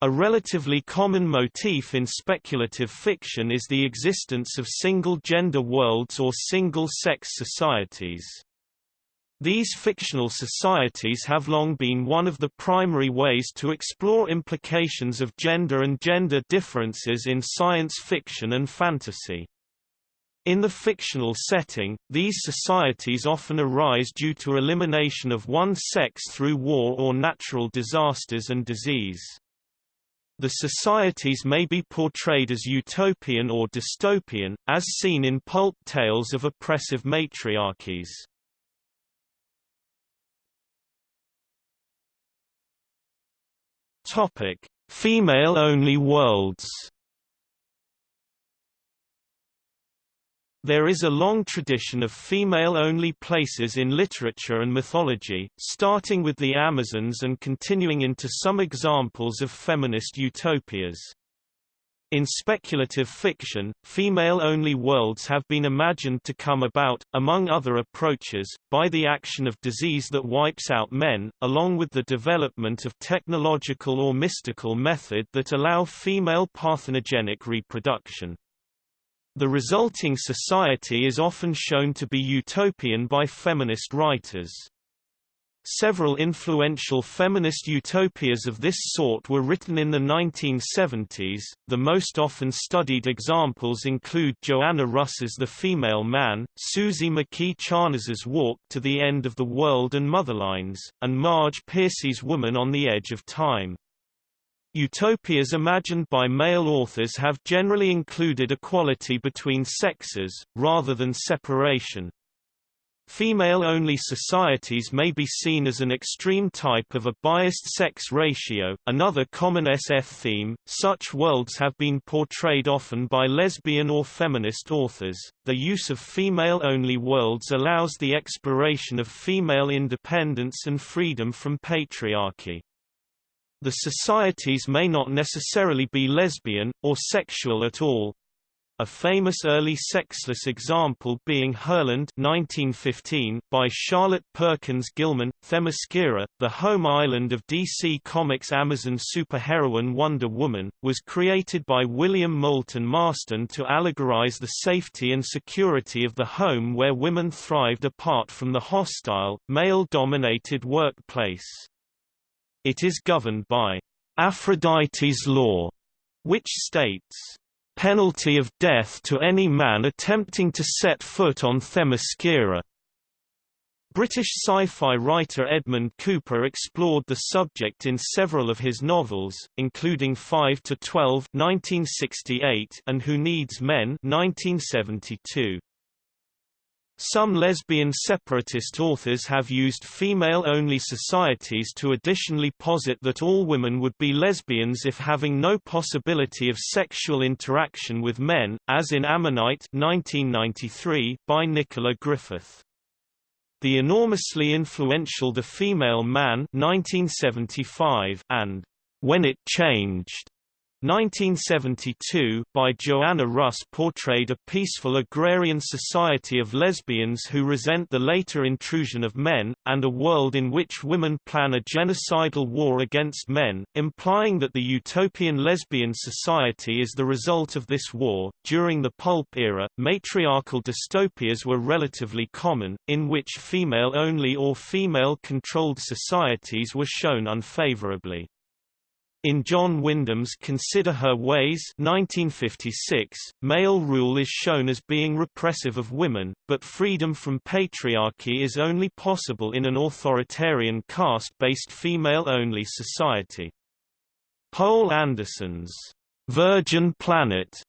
A relatively common motif in speculative fiction is the existence of single-gender worlds or single-sex societies. These fictional societies have long been one of the primary ways to explore implications of gender and gender differences in science fiction and fantasy. In the fictional setting, these societies often arise due to elimination of one sex through war or natural disasters and disease. The societies may be portrayed as utopian or dystopian, as seen in pulp tales of oppressive matriarchies. Topic: Female-only worlds. There is a long tradition of female-only places in literature and mythology, starting with the Amazons and continuing into some examples of feminist utopias. In speculative fiction, female-only worlds have been imagined to come about, among other approaches, by the action of disease that wipes out men, along with the development of technological or mystical method that allow female parthenogenic reproduction. The resulting society is often shown to be utopian by feminist writers. Several influential feminist utopias of this sort were written in the 1970s. The most often studied examples include Joanna Russ's The Female Man, Suzy McKee Charnas's Walk to the End of the World and Motherlines, and Marge Piercy's Woman on the Edge of Time. Utopias imagined by male authors have generally included equality between sexes, rather than separation. Female-only societies may be seen as an extreme type of a biased sex ratio, another common SF theme. Such worlds have been portrayed often by lesbian or feminist authors. The use of female-only worlds allows the exploration of female independence and freedom from patriarchy. The societies may not necessarily be lesbian, or sexual at all. A famous early sexless example being Herland 1915 by Charlotte Perkins Gilman, Themyscira, the home island of DC Comics' Amazon superheroine Wonder Woman, was created by William Moulton Marston to allegorize the safety and security of the home where women thrived apart from the hostile, male-dominated workplace. It is governed by Aphrodite's law, which states, "...penalty of death to any man attempting to set foot on Themyscira." British sci-fi writer Edmund Cooper explored the subject in several of his novels, including 5 to 12 (1968) and Who Needs Men (1972). Some lesbian separatist authors have used female-only societies to additionally posit that all women would be lesbians if having no possibility of sexual interaction with men, as in Ammonite 1993 by Nicola Griffith. The enormously influential The Female Man 1975 and When It Changed 1972, by Joanna Russ portrayed a peaceful agrarian society of lesbians who resent the later intrusion of men, and a world in which women plan a genocidal war against men, implying that the utopian lesbian society is the result of this war. During the pulp era, matriarchal dystopias were relatively common, in which female-only or female-controlled societies were shown unfavorably. In John Wyndham's Consider Her Ways 1956, male rule is shown as being repressive of women, but freedom from patriarchy is only possible in an authoritarian caste-based female-only society. Poul Anderson's Virgin Planet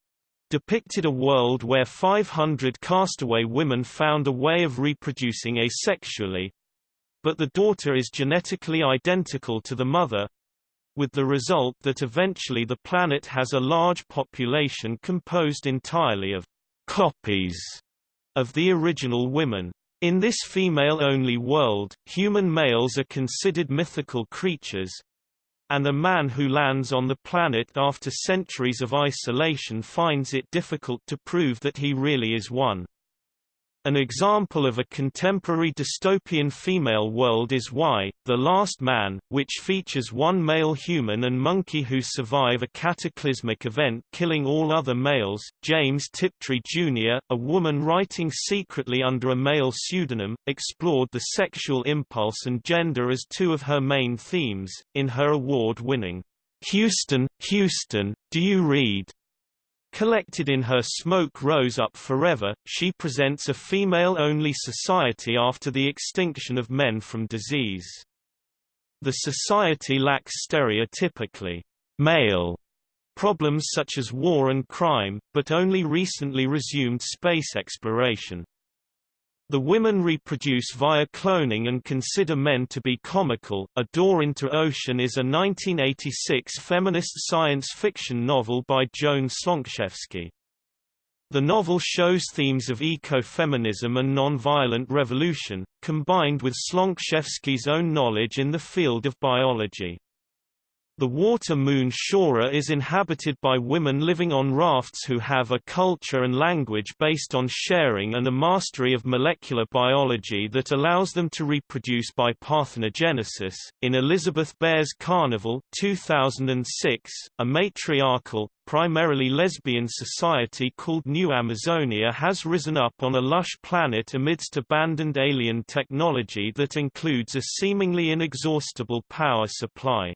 depicted a world where 500 castaway women found a way of reproducing asexually, but the daughter is genetically identical to the mother, with the result that eventually the planet has a large population composed entirely of copies of the original women. In this female-only world, human males are considered mythical creatures, and a man who lands on the planet after centuries of isolation finds it difficult to prove that he really is one. An example of a contemporary dystopian female world is Y, The Last Man, which features one male human and monkey who survive a cataclysmic event killing all other males. James Tiptree Jr., a woman writing secretly under a male pseudonym, explored the sexual impulse and gender as two of her main themes, in her award-winning, Houston, Houston, Do You Read? Collected in her Smoke Rose Up Forever, she presents a female-only society after the extinction of men from disease. The society lacks stereotypically male problems such as war and crime, but only recently resumed space exploration. The women reproduce via cloning and consider men to be comical. A Door into Ocean is a 1986 feminist science fiction novel by Joan Slonczewski. The novel shows themes of ecofeminism and non-violent revolution, combined with Slonczewski's own knowledge in the field of biology. The water moon Shora is inhabited by women living on rafts who have a culture and language based on sharing and a mastery of molecular biology that allows them to reproduce by parthenogenesis. In Elizabeth Bear's Carnival 2006, a matriarchal, primarily lesbian society called New Amazonia has risen up on a lush planet amidst abandoned alien technology that includes a seemingly inexhaustible power supply.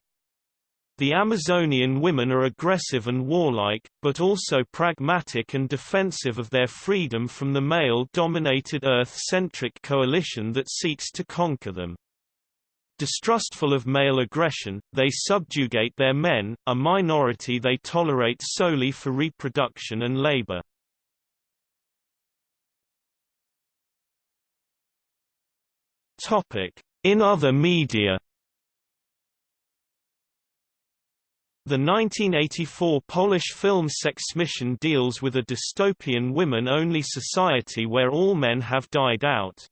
The Amazonian women are aggressive and warlike, but also pragmatic and defensive of their freedom from the male-dominated Earth-centric coalition that seeks to conquer them. Distrustful of male aggression, they subjugate their men, a minority they tolerate solely for reproduction and labor. In other media The 1984 Polish film Sex Mission deals with a dystopian women-only society where all men have died out.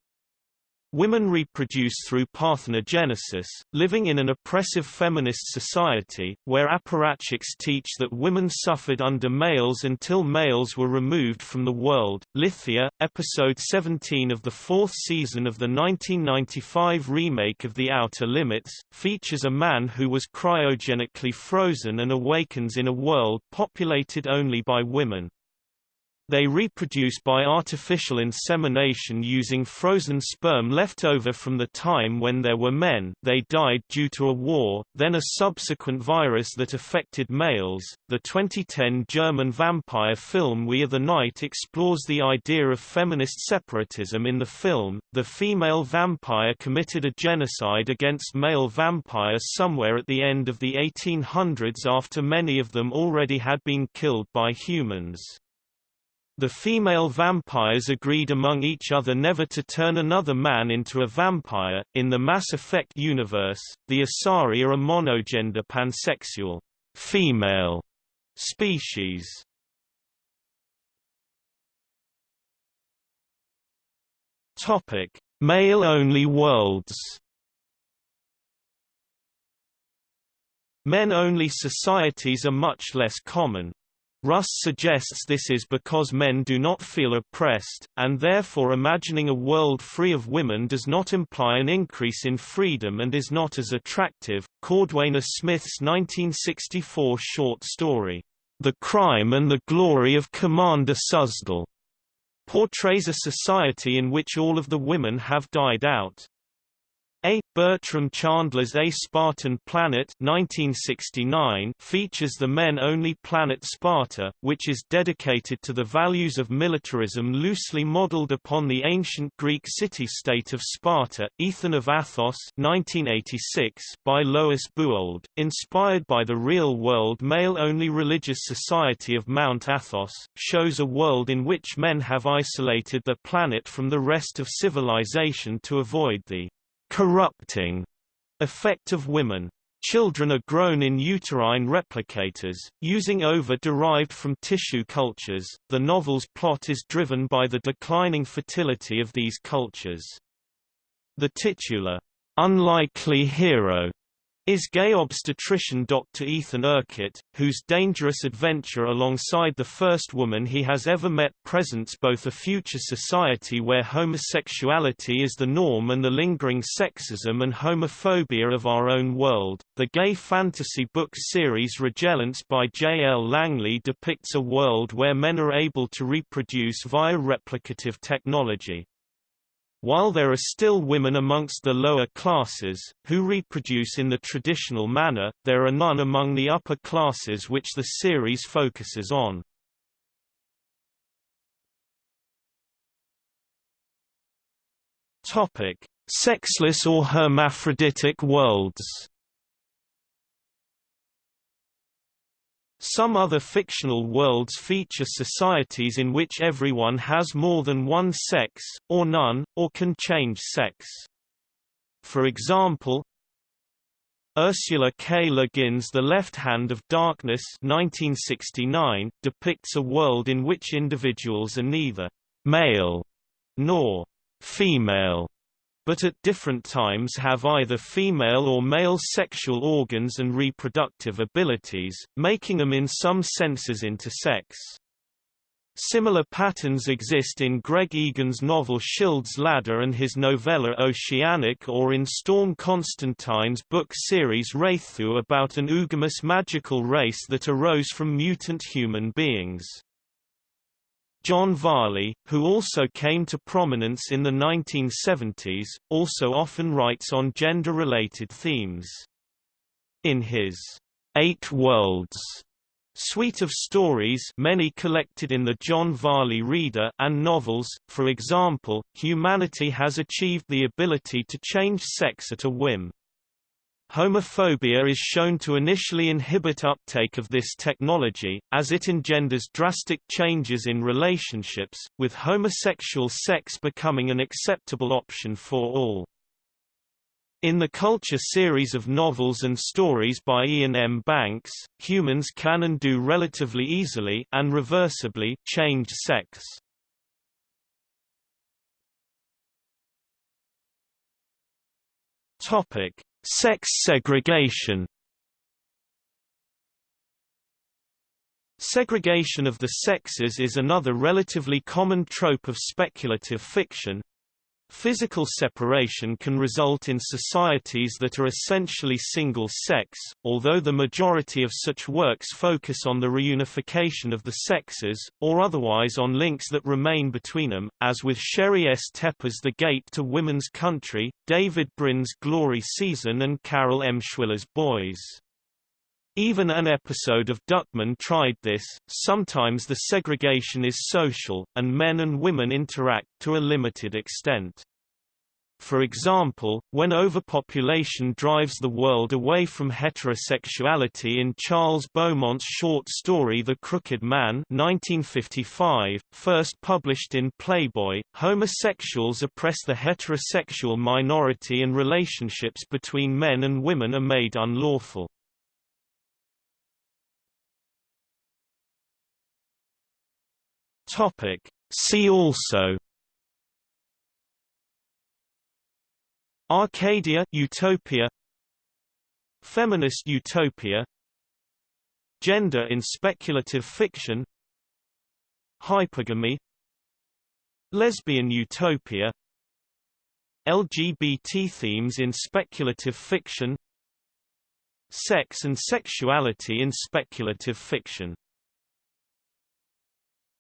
Women reproduce through parthenogenesis, living in an oppressive feminist society, where apparatchiks teach that women suffered under males until males were removed from the world. Lithia, episode 17 of the fourth season of the 1995 remake of The Outer Limits, features a man who was cryogenically frozen and awakens in a world populated only by women. They reproduce by artificial insemination using frozen sperm left over from the time when there were men they died due to a war, then a subsequent virus that affected males. The 2010 German vampire film We Are the Night explores the idea of feminist separatism in the film. The female vampire committed a genocide against male vampires somewhere at the end of the 1800s after many of them already had been killed by humans. The female vampires agreed among each other never to turn another man into a vampire. In the Mass Effect universe, the Asari are a monogender pansexual female species. Topic: Male-only worlds. Men-only societies are much less common. Russ suggests this is because men do not feel oppressed, and therefore imagining a world free of women does not imply an increase in freedom and is not as attractive. Cordwainer Smith's 1964 short story, The Crime and the Glory of Commander Suzdal, portrays a society in which all of the women have died out. A. Bertram Chandler's A Spartan Planet 1969 features the men-only planet Sparta, which is dedicated to the values of militarism loosely modeled upon the ancient Greek city-state of Sparta. Ethan of Athos 1986 by Lois Bujold, inspired by the real-world male-only religious society of Mount Athos, shows a world in which men have isolated the planet from the rest of civilization to avoid the corrupting effect of women. Children are grown in uterine replicators, using ova derived from tissue cultures. The novel's plot is driven by the declining fertility of these cultures. The titular, unlikely hero is gay obstetrician Dr. Ethan Urquhart, whose dangerous adventure alongside the first woman he has ever met presents both a future society where homosexuality is the norm and the lingering sexism and homophobia of our own world. The gay fantasy book series Regelence by J. L. Langley depicts a world where men are able to reproduce via replicative technology. While there are still women amongst the lower classes, who reproduce in the traditional manner, there are none among the upper classes which the series focuses on. Sexless or hermaphroditic worlds Some other fictional worlds feature societies in which everyone has more than one sex, or none, or can change sex. For example, Ursula K. Le Guin's The Left Hand of Darkness 1969 depicts a world in which individuals are neither male nor female but at different times have either female or male sexual organs and reproductive abilities, making them in some senses intersex. Similar patterns exist in Greg Egan's novel Schild's Ladder and his novella Oceanic or in Storm Constantine's book series Wraeththu about an oogamous magical race that arose from mutant human beings. John Varley, who also came to prominence in the 1970s, also often writes on gender-related themes. In his Eight Worlds suite of stories many collected in the John Varley Reader and novels, for example, humanity has achieved the ability to change sex at a whim. Homophobia is shown to initially inhibit uptake of this technology, as it engenders drastic changes in relationships, with homosexual sex becoming an acceptable option for all. In the Culture series of novels and stories by Iain M. Banks, humans can and do relatively easily and reversibly change sex. Topic: Sex segregation. Segregation of the sexes is another relatively common trope of speculative fiction, Physical separation can result in societies that are essentially single-sex, although the majority of such works focus on the reunification of the sexes, or otherwise on links that remain between them, as with Sheri S. Tepper's The Gate to Women's Country, David Brin's Glory Season and Carol Emshwiller's Boys. Even an episode of Duckman tried this, sometimes the segregation is social, and men and women interact to a limited extent. For example, when overpopulation drives the world away from heterosexuality in Charles Beaumont's short story The Crooked Man 1955, first published in Playboy, homosexuals oppress the heterosexual minority and relationships between men and women are made unlawful. Topic. See also Arcadia utopia Feminist utopia Gender in speculative fiction Hypergamy Lesbian utopia LGBT themes in speculative fiction Sex and sexuality in speculative fiction